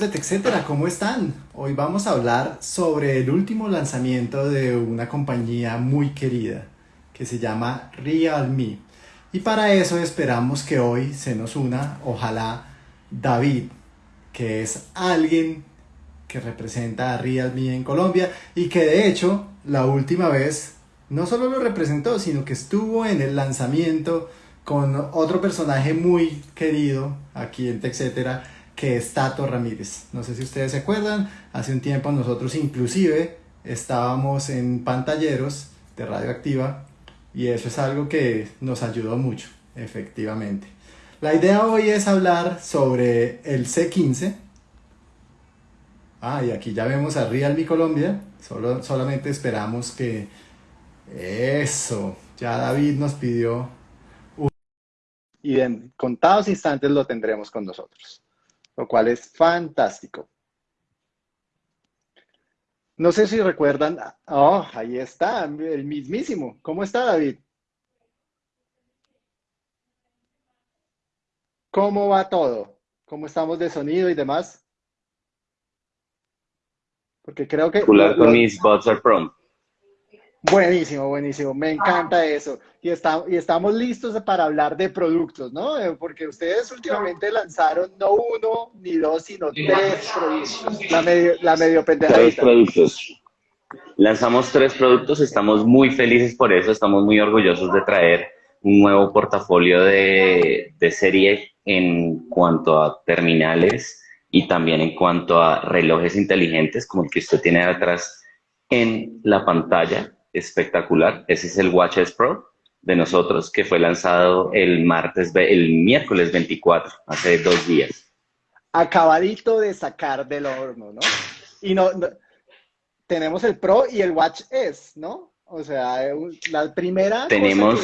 amigos de TechCetera, ¿cómo están? Hoy vamos a hablar sobre el último lanzamiento de una compañía muy querida que se llama Realme. Y para eso esperamos que hoy se nos una, ojalá, David, que es alguien que representa a Realme en Colombia y que de hecho la última vez no solo lo representó, sino que estuvo en el lanzamiento con otro personaje muy querido aquí en TechCetera que es Tato Ramírez. No sé si ustedes se acuerdan, hace un tiempo nosotros inclusive estábamos en pantalleros de Radioactiva y eso es algo que nos ayudó mucho, efectivamente. La idea hoy es hablar sobre el C15. Ah, y aquí ya vemos a Realme Colombia. Solo, solamente esperamos que... Eso, ya David nos pidió... Y en contados instantes lo tendremos con nosotros lo cual es fantástico. No sé si recuerdan, oh, ahí está, el mismísimo. ¿Cómo está David? ¿Cómo va todo? ¿Cómo estamos de sonido y demás? Porque creo que... con mis bots are prompt. Buenísimo, buenísimo. Me encanta eso. Y, está, y estamos listos para hablar de productos, ¿no? Eh, porque ustedes últimamente lanzaron no uno ni dos, sino tres productos. La medio, la medio Tres productos. Lanzamos tres productos, estamos muy felices por eso, estamos muy orgullosos de traer un nuevo portafolio de, de serie en cuanto a terminales y también en cuanto a relojes inteligentes, como el que usted tiene atrás en la pantalla espectacular. Ese es el Watches Pro de nosotros que fue lanzado el martes, el miércoles 24, hace dos días. Acabadito de sacar del horno, ¿no? Y no, tenemos el Pro y el Watch S, ¿no? O sea, la primera. Tenemos.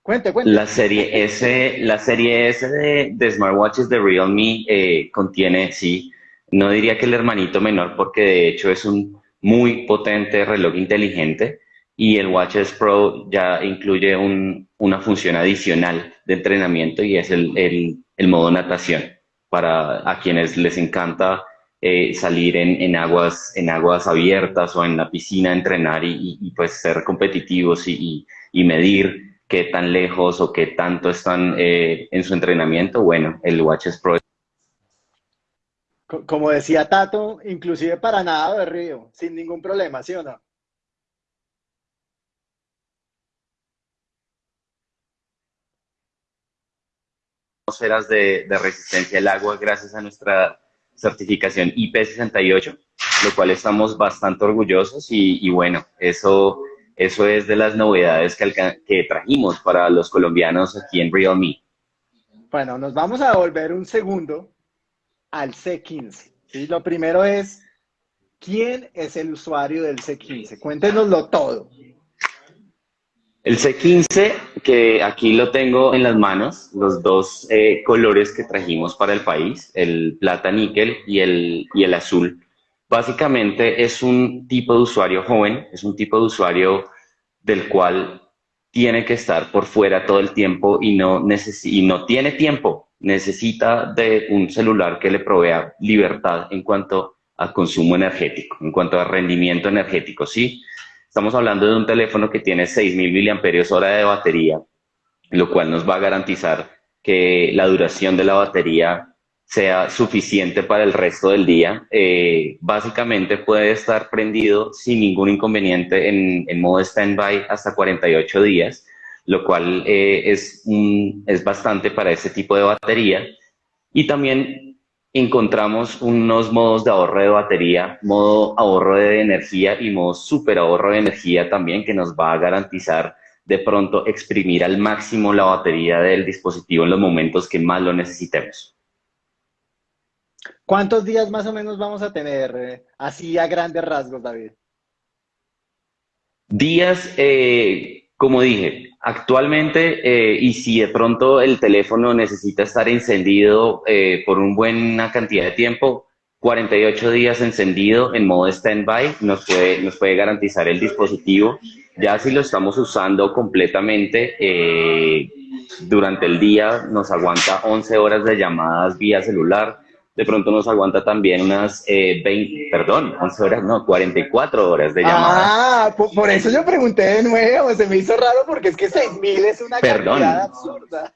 Cuente, cuente. La serie S, la serie S de, smartwatches de Realme eh, contiene, sí, no diría que el hermanito menor, porque de hecho es un muy potente reloj inteligente y el Watches Pro ya incluye una función adicional de entrenamiento y es el, modo natación para a quienes les encanta eh, salir en, aguas, en aguas abiertas o en la piscina, entrenar y, pues ser competitivos y, medir qué tan lejos o qué tanto están eh, en su entrenamiento. Bueno, el Watches Pro como decía Tato, inclusive para nada de río, sin ningún problema, ¿sí o no? atmósferas de, de resistencia al agua gracias a nuestra certificación IP68, lo cual estamos bastante orgullosos y, bueno, eso, eso es de las novedades que, que trajimos para los colombianos aquí en Realme. Bueno, nos vamos a volver un segundo al C15. ¿sí? Lo primero es, ¿quién es el usuario del C15? Cuéntenoslo todo. El C15, que aquí lo tengo en las manos, los dos eh, colores que trajimos para el país, el plata níquel y el, y el azul. Básicamente es un tipo de usuario joven, es un tipo de usuario del cual tiene que estar por fuera todo el tiempo y no, y no tiene tiempo necesita de un celular que le provea libertad en cuanto a consumo energético, en cuanto a rendimiento energético, ¿sí? Estamos hablando de un teléfono que tiene 6.000 mAh de batería, lo cual nos va a garantizar que la duración de la batería sea suficiente para el resto del día. Eh, básicamente puede estar prendido sin ningún inconveniente en, en modo standby hasta 48 días lo cual eh, es, es bastante para ese tipo de batería. Y también encontramos unos modos de ahorro de batería, modo ahorro de energía y modo super ahorro de energía también que nos va a garantizar de pronto exprimir al máximo la batería del dispositivo en los momentos que más lo necesitemos. ¿Cuántos días más o menos vamos a tener eh, así a grandes rasgos, David? Días, eh, como dije, Actualmente, eh, y si de pronto el teléfono necesita estar encendido eh, por una buena cantidad de tiempo, 48 días encendido en modo standby nos puede, nos puede garantizar el dispositivo. Ya si lo estamos usando completamente eh, durante el día, nos aguanta 11 horas de llamadas vía celular, de pronto nos aguanta también unas 20, eh, perdón, 11 horas, no, 44 horas de llamada. Ah, por, eso yo pregunté de nuevo, se me hizo raro porque es que 6.000 es una cantidad absurda.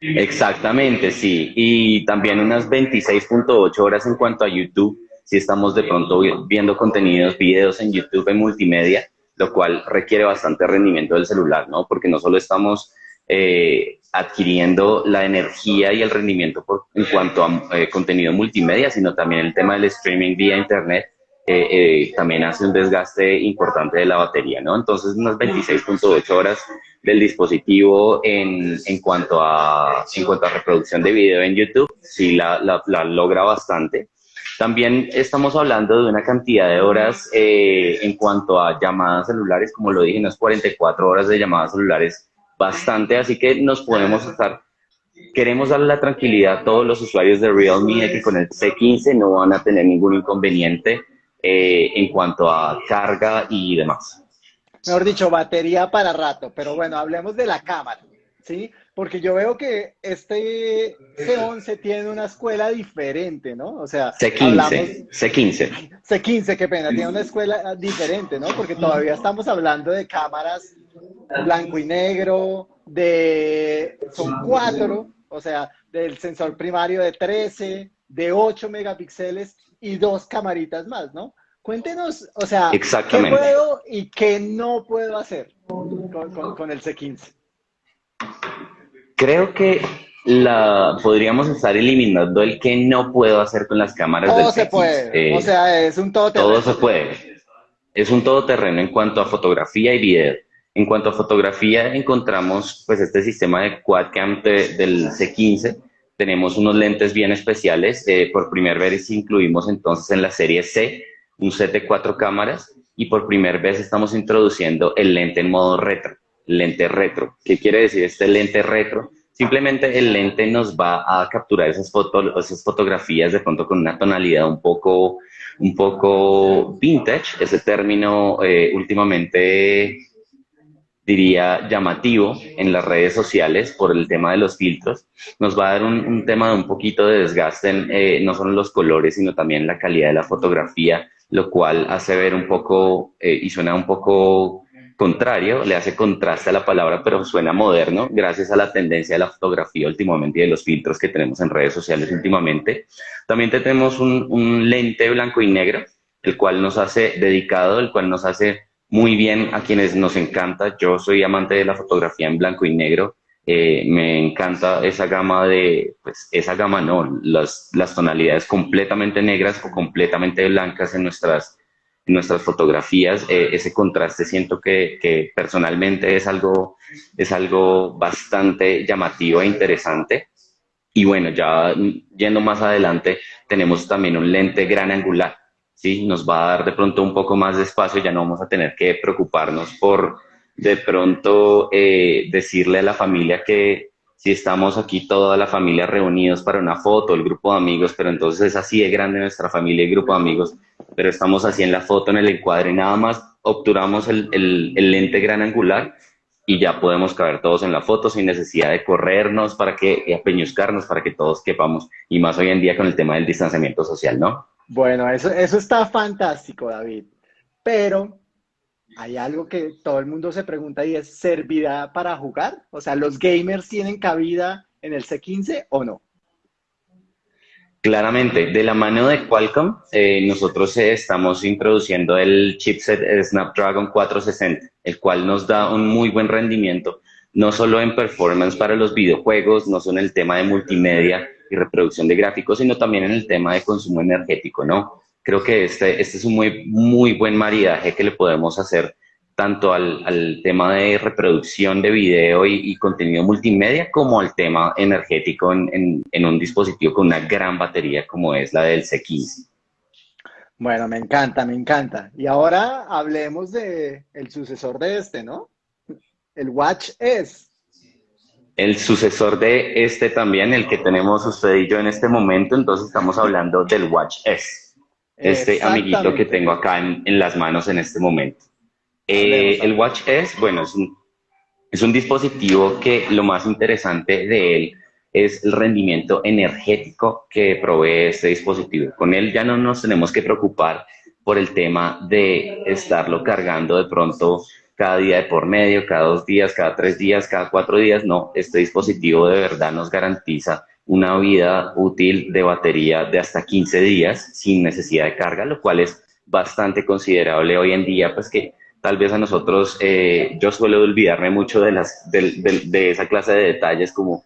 Exactamente, sí. Y también unas 26.8 horas en cuanto a YouTube, si estamos de pronto viendo contenidos, videos en YouTube en multimedia, lo cual requiere bastante rendimiento del celular, ¿no? Porque no solo estamos eh, adquiriendo la energía y el rendimiento en cuanto a eh, contenido multimedia, sino también el tema del streaming vía internet, eh, también hace un desgaste importante de la batería, ¿no? Entonces, unas 26.8 horas del dispositivo en, en, cuanto a, en cuanto a reproducción de video en YouTube, sí la, la logra bastante. También estamos hablando de una cantidad de horas en cuanto a llamadas celulares, como lo dije, unas 44 horas de llamadas celulares bastante, así que nos podemos estar, queremos darle la tranquilidad a todos los usuarios de Realme de que con el C15 no van a tener ningún inconveniente eh, en cuanto a carga y demás. Mejor dicho, batería para rato, pero bueno, hablemos de la cámara, ¿sí? Porque yo veo que este C11 tiene una escuela diferente, ¿no? O sea, C15, C15. C15, qué pena, tiene una escuela diferente, ¿no? Porque todavía estamos hablando de cámaras blanco y negro, de, son cuatro, o sea, del sensor primario de 13, de 8 megapíxeles y dos camaritas más, ¿no? Cuéntenos, o sea, ¿qué puedo y qué no puedo hacer con, el C15? Creo que la podríamos estar eliminando el que no puedo hacer con las cámaras Todo se puede, o sea, es un todoterreno. Todo se puede. Es un todoterreno en cuanto a fotografía y video. En cuanto a fotografía, encontramos pues este sistema de quadcam del C15. Tenemos unos lentes bien especiales. Eh, por primera vez incluimos entonces en la serie C un set de cuatro cámaras y por primera vez estamos introduciendo el lente en modo retro, lente retro. ¿Qué quiere decir este lente retro? Simplemente el lente nos va a capturar esas, esas fotografías de pronto con una tonalidad un poco, un poco vintage, ese término eh, últimamente diría, llamativo en las redes sociales por el tema de los filtros. Nos va a dar un, tema de un poquito de desgaste eh, no solo los colores, sino también la calidad de la fotografía, lo cual hace ver un poco, eh, y suena un poco contrario, le hace contraste a la palabra, pero suena moderno, gracias a la tendencia de la fotografía últimamente y de los filtros que tenemos en redes sociales últimamente. También tenemos un lente blanco y negro, el cual nos hace dedicado, el cual nos hace muy bien a quienes nos encanta. Yo soy amante de la fotografía en blanco y negro. Eh, me encanta esa gama de, pues esa gama no, las, las tonalidades completamente negras o completamente blancas en nuestras, nuestras fotografías. Eh, ese contraste siento que, que, personalmente es algo, es algo bastante llamativo e interesante. Y bueno, ya yendo más adelante, tenemos también un lente gran angular ¿sí? Nos va a dar de pronto un poco más de espacio, ya no vamos a tener que preocuparnos por de pronto eh, decirle a la familia que si estamos aquí toda la familia reunidos para una foto, el grupo de amigos, pero entonces es así de grande nuestra familia y grupo de amigos, pero estamos así en la foto, en el encuadre, nada más obturamos el, el lente gran angular y ya podemos caber todos en la foto sin necesidad de corrernos para que, apeñuzcarnos para que todos quepamos, y más hoy en día con el tema del distanciamiento social, ¿no? Bueno, eso, eso está fantástico, David. Pero hay algo que todo el mundo se pregunta y es, ¿servirá para jugar? O sea, ¿los gamers tienen cabida en el C15 o no? Claramente, de la mano de Qualcomm, eh, nosotros estamos introduciendo el chipset Snapdragon 460, el cual nos da un muy buen rendimiento, no solo en performance para los videojuegos, no solo en el tema de multimedia, y reproducción de gráficos, sino también en el tema de consumo energético, ¿no? Creo que este, este es un muy, muy buen maridaje que le podemos hacer tanto al, tema de reproducción de video y, contenido multimedia como al tema energético en, en, en, un dispositivo con una gran batería como es la del C15. Bueno, me encanta, me encanta. Y ahora hablemos de sucesor de este, ¿no? El Watch S el sucesor de este también, el que tenemos usted y yo en este momento, entonces estamos hablando del Watch S, este amiguito que tengo acá en, las manos en este momento. Eh, el Watch S, bueno, es un, es un dispositivo que lo más interesante de él es el rendimiento energético que provee este dispositivo. Con él ya no nos tenemos que preocupar por el tema de estarlo cargando de pronto cada día de por medio, cada dos días, cada tres días, cada cuatro días. No, este dispositivo de verdad nos garantiza una vida útil de batería de hasta 15 días sin necesidad de carga, lo cual es bastante considerable hoy en día, pues que tal vez a nosotros, eh, yo suelo olvidarme mucho de, las, de, esa clase de detalles como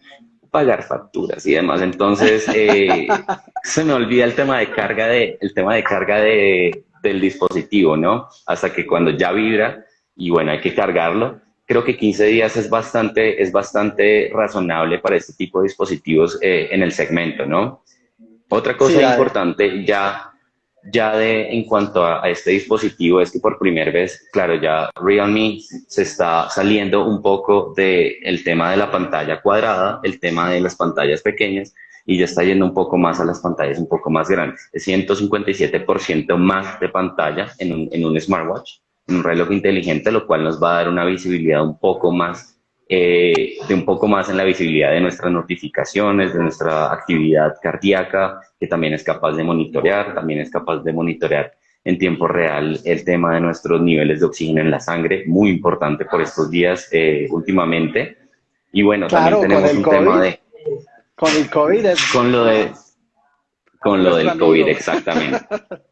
pagar facturas y demás. Entonces, eh, se me olvida el tema de carga, de, el tema de carga de, del dispositivo, ¿no? Hasta que cuando ya vibra y bueno, hay que cargarlo, creo que 15 días es bastante, es bastante razonable para este tipo de dispositivos eh, en el segmento, ¿no? Otra cosa importante ya, ya de, en cuanto a, este dispositivo es que por primera vez, claro, ya Realme se está saliendo un poco del el tema de la pantalla cuadrada, el tema de las pantallas pequeñas, y ya está yendo un poco más a las pantallas un poco más grandes. Es 157% más de pantalla en un, en un smartwatch un reloj inteligente, lo cual nos va a dar una visibilidad un poco más, eh, de un poco más en la visibilidad de nuestras notificaciones, de nuestra actividad cardíaca, que también es capaz de monitorear, también es capaz de monitorear en tiempo real el tema de nuestros niveles de oxígeno en la sangre, muy importante por estos días eh, últimamente. Y bueno, también tenemos un tema de... Con el COVID Con lo de... Con lo del COVID, exactamente.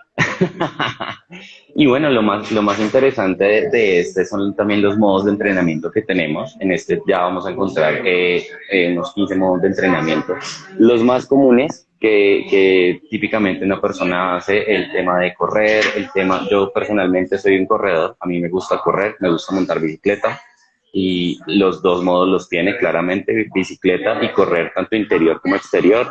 y bueno, lo más, lo más interesante de, este son también los modos de entrenamiento que tenemos. En este ya vamos a encontrar eh, eh, unos 15 modos de entrenamiento. Los más comunes que, que, típicamente una persona hace, el tema de correr, el tema, yo personalmente soy un corredor, a mí me gusta correr, me gusta montar bicicleta y los dos modos los tiene claramente, bicicleta y correr tanto interior como exterior.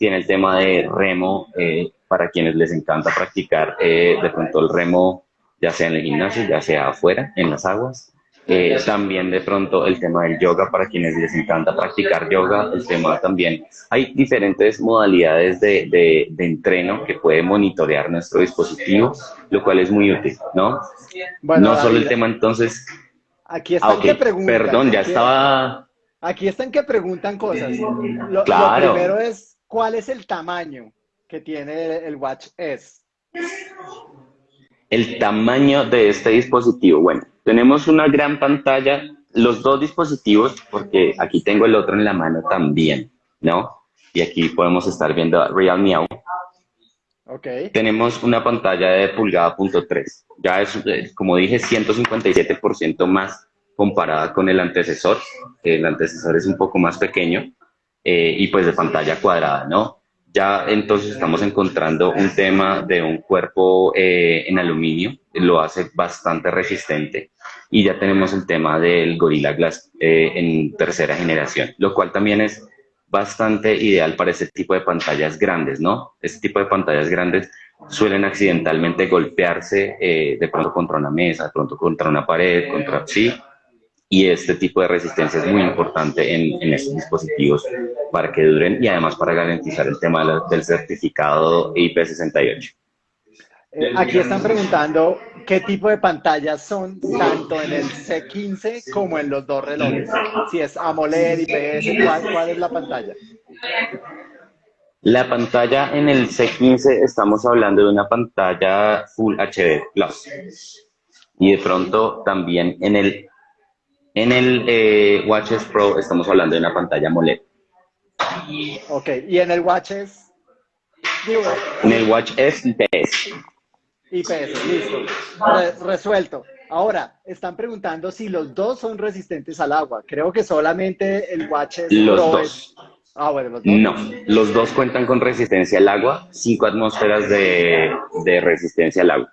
Tiene el tema de remo, eh, para quienes les encanta practicar eh, de pronto el remo, ya sea en el gimnasio, ya sea afuera, en las aguas. Eh, también de pronto el tema del yoga para quienes les encanta practicar yoga, el tema también. Hay diferentes modalidades de, de, entreno que puede monitorear nuestro dispositivo, lo cual es muy útil, ¿no? no solo el tema entonces... Aquí están ah, que preguntan. Perdón, ya estaba... Aquí están que preguntan cosas. Lo, claro. lo primero es, ¿cuál es el tamaño? que tiene el Watch S? El tamaño de este dispositivo. Bueno, tenemos una gran pantalla, los dos dispositivos, porque aquí tengo el otro en la mano también, ¿no? Y aquí podemos estar viendo Realme Okay. Tenemos una pantalla de pulgada punto .3. Ya es, eh, como dije, 157% más comparada con el antecesor. El antecesor es un poco más pequeño eh, y pues de pantalla cuadrada, ¿no? ya entonces estamos encontrando un tema de un cuerpo eh, en aluminio, lo hace bastante resistente y ya tenemos el tema del Gorilla Glass eh, en tercera generación, lo cual también es bastante ideal para este tipo de pantallas grandes, ¿no? Este tipo de pantallas grandes suelen accidentalmente golpearse eh, de pronto contra una mesa, de pronto contra una pared, contra sí, y este tipo de resistencia es muy importante en, en estos dispositivos para que duren y además para garantizar el tema del certificado IP68. Eh, aquí están preguntando qué tipo de pantallas son tanto en el C15 como en los dos relojes. Si es AMOLED, IPS, ¿cuál, cuál es la pantalla? La pantalla en el C15 estamos hablando de una pantalla Full HD Plus. Y de pronto también en el en el eh, Watches Pro estamos hablando de una pantalla AMOLED. Ok, ¿y en el Watches? en el Watch S IPS. IPS, listo. resuelto. Ahora, están preguntando si los dos son resistentes al agua. Creo que solamente el Watches los dos. Ah, bueno, los dos. No, los dos cuentan con resistencia al agua, 5 atmósferas de, de resistencia al agua.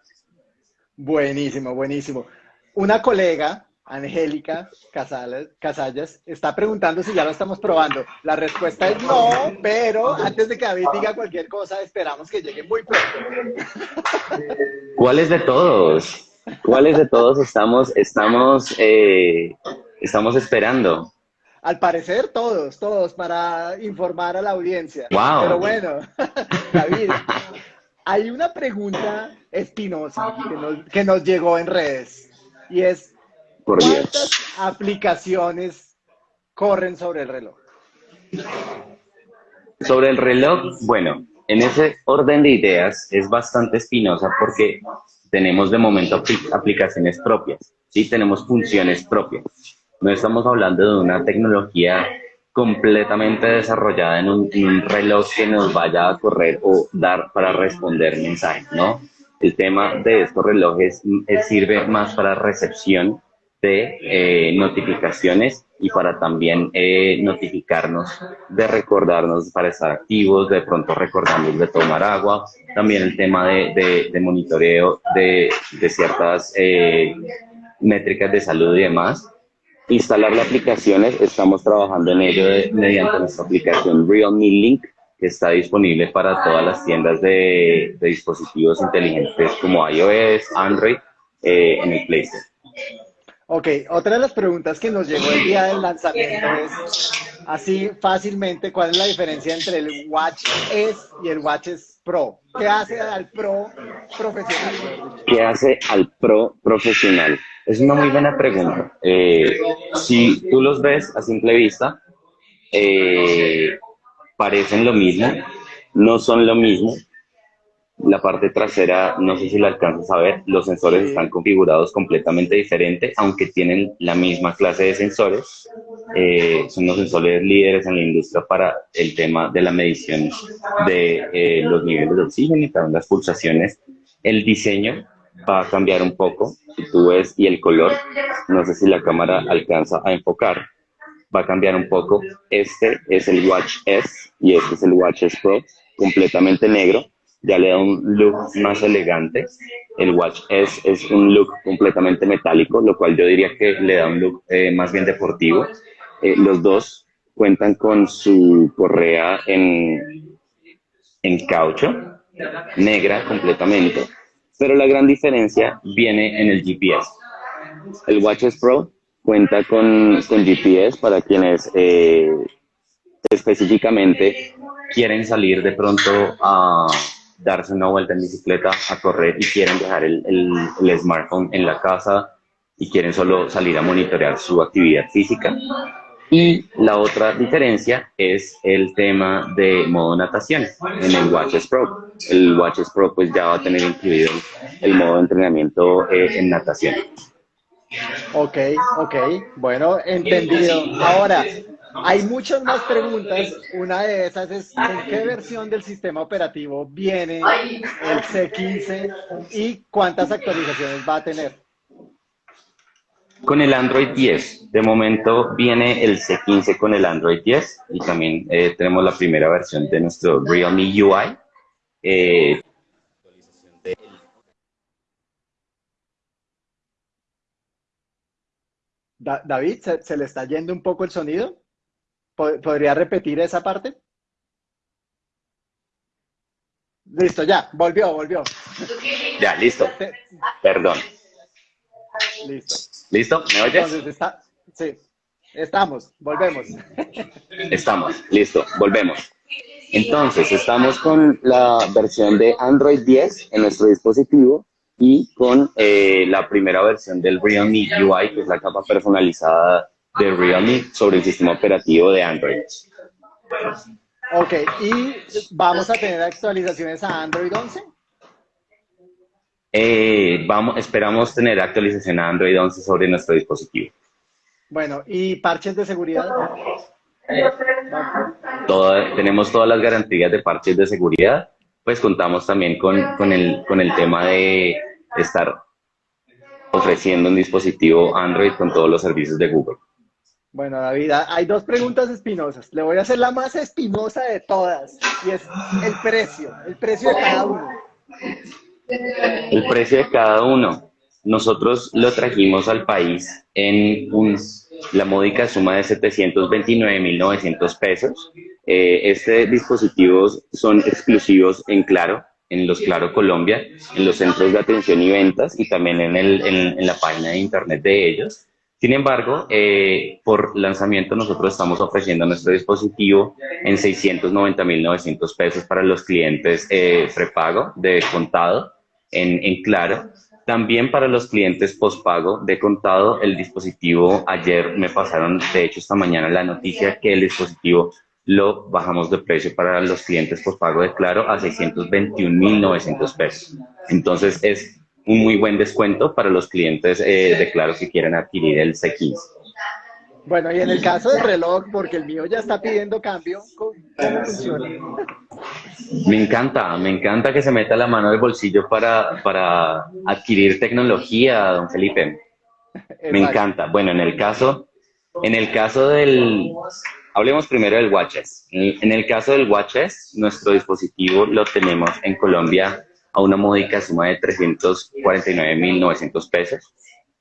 Buenísimo, buenísimo. Una colega Angélica Casallas está preguntando si ya lo estamos probando. La respuesta es no, pero antes de que David diga cualquier cosa, esperamos que llegue muy pronto. ¿Cuáles de todos? ¿Cuáles de todos estamos, estamos, eh, estamos esperando? Al parecer todos, todos, para informar a la audiencia. Wow. Pero bueno, David, hay una pregunta espinosa que que nos llegó en redes y es, ¿Cuántas aplicaciones corren sobre el reloj? Sobre el reloj, bueno, en ese orden de ideas es bastante espinosa porque tenemos de momento aplicaciones propias, ¿sí? Tenemos funciones propias. No estamos hablando de una tecnología completamente desarrollada en un, reloj que nos vaya a correr o dar para responder mensajes, ¿no? El tema de estos relojes sirve más para recepción de eh, notificaciones y para también eh, notificarnos de recordarnos para estar activos, de pronto recordarnos de tomar agua, también el tema de, de, monitoreo de, de ciertas eh, métricas de salud y demás. Instalar las aplicaciones, estamos trabajando en ello mediante nuestra aplicación Realme Link, que está disponible para todas las tiendas de, dispositivos inteligentes como iOS, Android, en el Play Store. Ok, otra de las preguntas que nos llegó el día del lanzamiento es, así fácilmente, ¿cuál es la diferencia entre el Watch S y el Watch S Pro? ¿Qué hace al Pro profesional? ¿Qué hace al Pro profesional? Es una muy buena pregunta. Eh, si tú los ves a simple vista, eh, parecen lo mismo, no son lo mismo, la parte trasera, no sé si lo alcanzas a ver, los sensores están configurados completamente diferente, aunque tienen la misma clase de sensores. Eh, son los sensores líderes en la industria para el tema de la medición de eh, los niveles de oxígeno y también las pulsaciones. El diseño va a cambiar un poco, si tú ves, y el color, no sé si la cámara alcanza a enfocar, va a cambiar un poco. Este es el Watch S y este es el Watch S Pro, completamente negro ya le da un look más elegante. El Watch S es un look completamente metálico, lo cual yo diría que le da un look eh, más bien deportivo. Eh, los dos cuentan con su correa en, en caucho, negra completamente, pero la gran diferencia viene en el GPS. El Watch S Pro cuenta con, con GPS para quienes eh, específicamente quieren salir de pronto a darse una vuelta en bicicleta, a correr y quieren dejar el, el, smartphone en la casa y quieren solo salir a monitorear su actividad física. Y la otra diferencia es el tema de modo natación en el Watches Pro. El Watches Pro pues ya va a tener incluido el modo de entrenamiento eh, en natación. Ok, ok, bueno, entendido. Ahora, hay muchas más preguntas. Una de esas es, ¿en qué versión del sistema operativo viene el C15 y cuántas actualizaciones va a tener? Con el Android 10. De momento viene el C15 con el Android 10 y también eh, tenemos la primera versión de nuestro Realme UI. Eh, David, ¿se, le está yendo un poco el sonido? ¿Podría repetir esa parte? Listo, ya, volvió, volvió. Ya, listo. Perdón. Listo. ¿Listo? ¿Me oyes? sí, estamos, volvemos. Estamos, listo, volvemos. Entonces, estamos con la versión de Android 10 en nuestro dispositivo y con eh, la primera versión del Realme UI, que es la capa personalizada de Realme sobre el sistema operativo de Android. Ok, ¿y vamos a tener actualizaciones a Android 11? Eh, vamos, esperamos tener actualización a Android 11 sobre nuestro dispositivo. Bueno, ¿y parches de seguridad? tenemos todas las garantías de parches de seguridad, pues contamos también con, con, el, con el tema de estar ofreciendo un dispositivo Android con todos los servicios de Google. Bueno, David, hay dos preguntas espinosas. Le voy a hacer la más espinosa de todas, y es el precio, el precio de cada uno. El precio de cada uno. Nosotros lo trajimos al país en la módica suma de 729.900 pesos. Eh, este dispositivos son exclusivos en Claro, en los Claro Colombia, en los centros de atención y ventas y también en, el, en la página de internet de ellos. Sin embargo, eh, por lanzamiento nosotros estamos ofreciendo nuestro dispositivo en 690.900 pesos para los clientes eh, prepago de contado en, en Claro. También para los clientes postpago de contado, el dispositivo, ayer me pasaron, de hecho esta mañana, la noticia que el dispositivo lo bajamos de precio para los clientes por pago de Claro a 621.900 pesos. Entonces es un muy buen descuento para los clientes eh, de Claro que quieran adquirir el C15. Bueno, y en el caso del reloj, porque el mío ya está pidiendo cambio, ¿cómo funciona? Me encanta, me encanta que se meta la mano del bolsillo para, para adquirir tecnología, don Felipe. Me encanta. Bueno, en el caso, en el caso del, hablemos primero del Watches. En el caso del Watches, nuestro dispositivo lo tenemos en Colombia a una módica suma de 349.900 pesos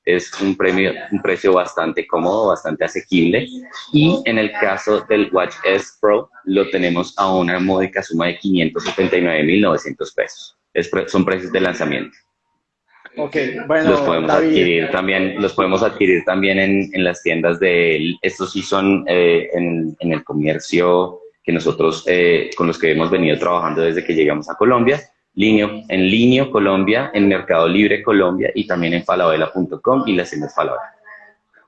es un, premio, un precio bastante cómodo, bastante asequible. Y en el caso del Watch S Pro, lo tenemos a una módica suma de 579.900 pesos. son precios de lanzamiento. Bueno, los podemos adquirir también, los podemos adquirir también en, en las tiendas de, estos sí son eh, en, en, el comercio que nosotros, eh, con los que hemos venido trabajando desde que llegamos a Colombia, en Linio Colombia, en Mercado Libre Colombia y también en falabella.com y las tiendas Falabella.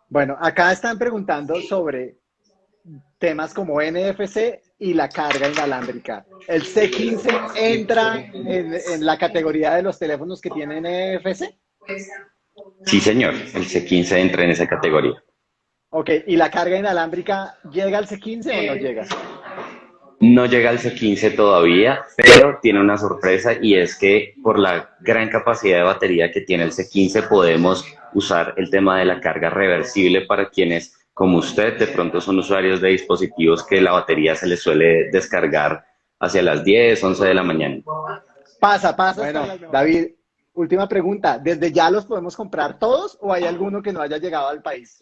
Bueno, acá están preguntando sobre temas como NFC y la carga inalámbrica. ¿El C15 entra en, la categoría de los teléfonos que tienen NFC? Sí, señor, el C15 entra en esa categoría. Ok, ¿y la carga inalámbrica llega al C15 o no llega? No llega al C15 todavía, pero tiene una sorpresa y es que por la gran capacidad de batería que tiene el C15 podemos usar el tema de la carga reversible para quienes como usted de pronto son usuarios de dispositivos que la batería se les suele descargar hacia las 10, 11 de la mañana. Pasa, pasa. Bueno, David, última pregunta. ¿Desde ya los podemos comprar todos o hay alguno que no haya llegado al país?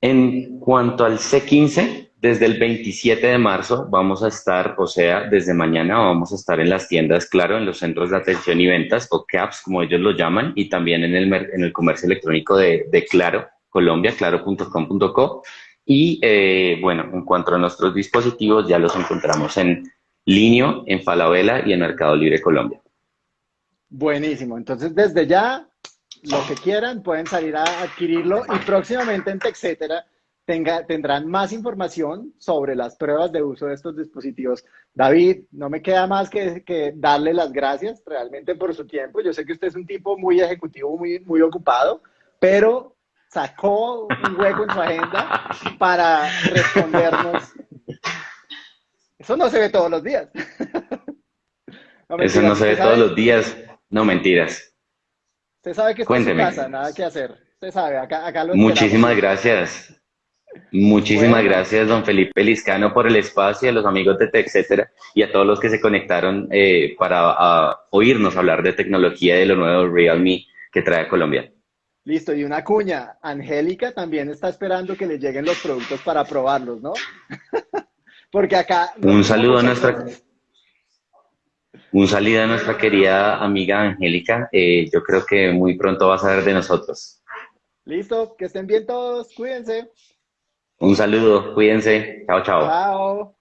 En cuanto al C15, desde el 27 de marzo vamos a estar, o sea, desde mañana vamos a estar en las tiendas, claro, en los centros de atención y ventas, o CAPS, como ellos lo llaman, y también en el, en el comercio electrónico de, Claro, Colombia, claro.com.co. Y eh, bueno, en cuanto a nuestros dispositivos, ya los encontramos en Linio, en Falabella y en Mercado Libre Colombia. Buenísimo. Entonces, desde ya, lo que quieran, pueden salir a adquirirlo y próximamente en TechCetera tenga, tendrán más información sobre las pruebas de uso de estos dispositivos. David, no me queda más que, que, darle las gracias realmente por su tiempo. Yo sé que usted es un tipo muy ejecutivo, muy, muy ocupado, pero sacó un hueco en su agenda para respondernos. Eso no se ve todos los días. Eso no se ve todos los días. No, mentiras. Usted sabe que está en su casa, nada que hacer. Usted sabe, acá, acá lo Muchísimas gracias. Muchísimas gracias, don Felipe Liscano, por el espacio, a los amigos de etcétera, y a todos los que se conectaron eh, para oírnos hablar de tecnología de lo nuevo Realme que trae a Colombia. Listo, y una cuña, Angélica también está esperando que le lleguen los productos para probarlos, ¿no? Porque acá... Un saludo a nuestra... Un saludo a nuestra querida amiga Angélica. Eh, yo creo que muy pronto va a saber de nosotros. Listo, que estén bien todos, cuídense. Un saludo, cuídense. Chao, chao. Chao.